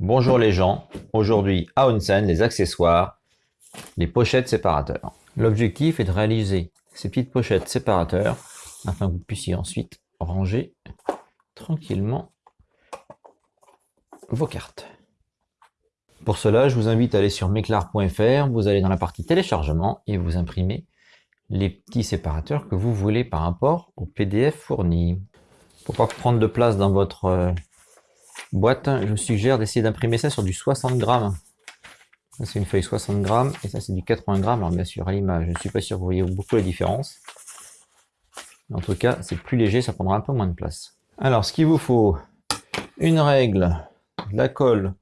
Bonjour les gens, aujourd'hui à Onsen, les accessoires, les pochettes séparateurs. L'objectif est de réaliser ces petites pochettes séparateurs afin que vous puissiez ensuite ranger tranquillement vos cartes. Pour cela, je vous invite à aller sur meclar.fr, vous allez dans la partie téléchargement et vous imprimez les petits séparateurs que vous voulez par rapport au PDF fourni. Pour pas prendre de place dans votre euh, boîte, je suggère d'essayer d'imprimer ça sur du 60 grammes. C'est une feuille 60 grammes et ça c'est du 80 grammes. Alors bien sûr à l'image, je ne suis pas sûr que vous voyez beaucoup la différence. En tout cas, c'est plus léger, ça prendra un peu moins de place. Alors ce qu'il vous faut, une règle, de la colle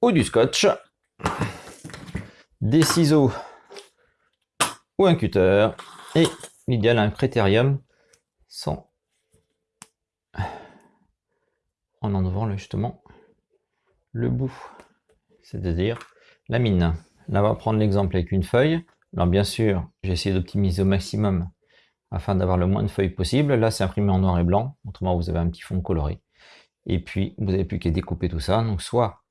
ou du scotch, des ciseaux ou un cutter et l'idéal un critérium sans en enlevant justement le bout, c'est-à-dire la mine. Là, on va prendre l'exemple avec une feuille. Alors bien sûr, j'ai essayé d'optimiser au maximum afin d'avoir le moins de feuilles possible. Là, c'est imprimé en noir et blanc, autrement vous avez un petit fond coloré. Et puis, vous n'avez plus qu'à découper tout ça. Donc, soit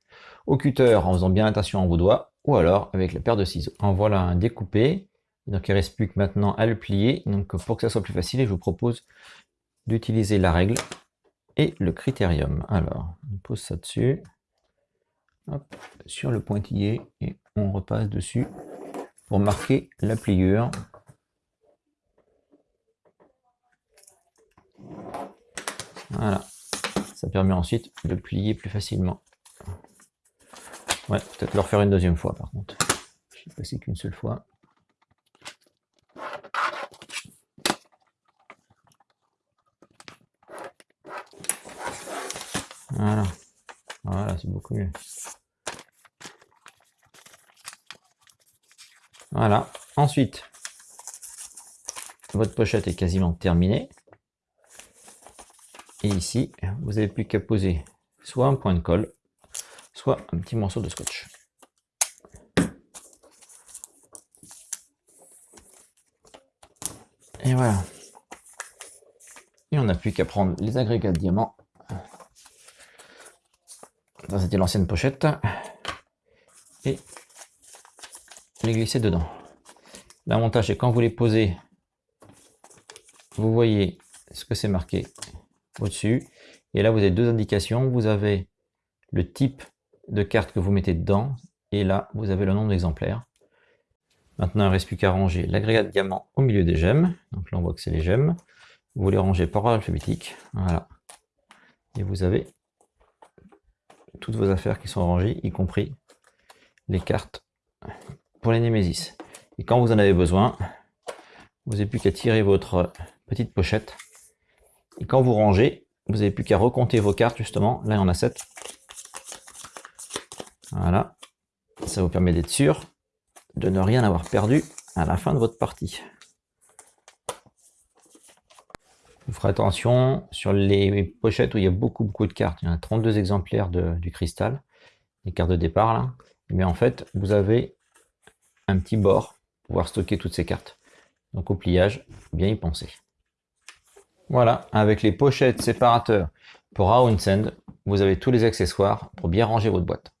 au cutter en faisant bien attention à vos doigts, ou alors avec la paire de ciseaux. En voilà un découpé. Donc, il ne reste plus que maintenant à le plier. Donc, pour que ça soit plus facile, je vous propose d'utiliser la règle et le critérium. Alors, on pose ça dessus, sur le pointillé, et on repasse dessus pour marquer la pliure. Voilà, ça permet ensuite de plier plus facilement. Ouais, peut-être le refaire une deuxième fois par contre. Je suis passé qu'une seule fois. Voilà. Voilà, c'est beaucoup mieux. Voilà. Ensuite, votre pochette est quasiment terminée. Et ici, vous n'avez plus qu'à poser soit un point de colle, soit un petit morceau de scotch. Et voilà. Et on n'a plus qu'à prendre les agrégats de diamants c'était l'ancienne pochette. Et les glisser dedans. L'avantage c'est quand vous les posez, vous voyez ce que c'est marqué au-dessus. Et là, vous avez deux indications. Vous avez le type de carte que vous mettez dedans. Et là, vous avez le nombre d'exemplaires. Maintenant, il ne reste plus qu'à ranger l'agrégat de diamant au milieu des gemmes. Donc là, on voit que c'est les gemmes. Vous les rangez par ordre alphabétique. Voilà. Et vous avez toutes vos affaires qui sont rangées, y compris les cartes pour les Némésis. Et quand vous en avez besoin, vous n'avez plus qu'à tirer votre petite pochette. Et quand vous rangez, vous n'avez plus qu'à recompter vos cartes, justement. Là, il y en a 7. Voilà. Ça vous permet d'être sûr de ne rien avoir perdu à la fin de votre partie. Vous ferez attention sur les pochettes où il y a beaucoup beaucoup de cartes. Il y en a 32 exemplaires du cristal, les cartes de départ là. Mais en fait, vous avez un petit bord pour pouvoir stocker toutes ces cartes. Donc au pliage, bien y penser. Voilà, avec les pochettes séparateurs pour Send, vous avez tous les accessoires pour bien ranger votre boîte.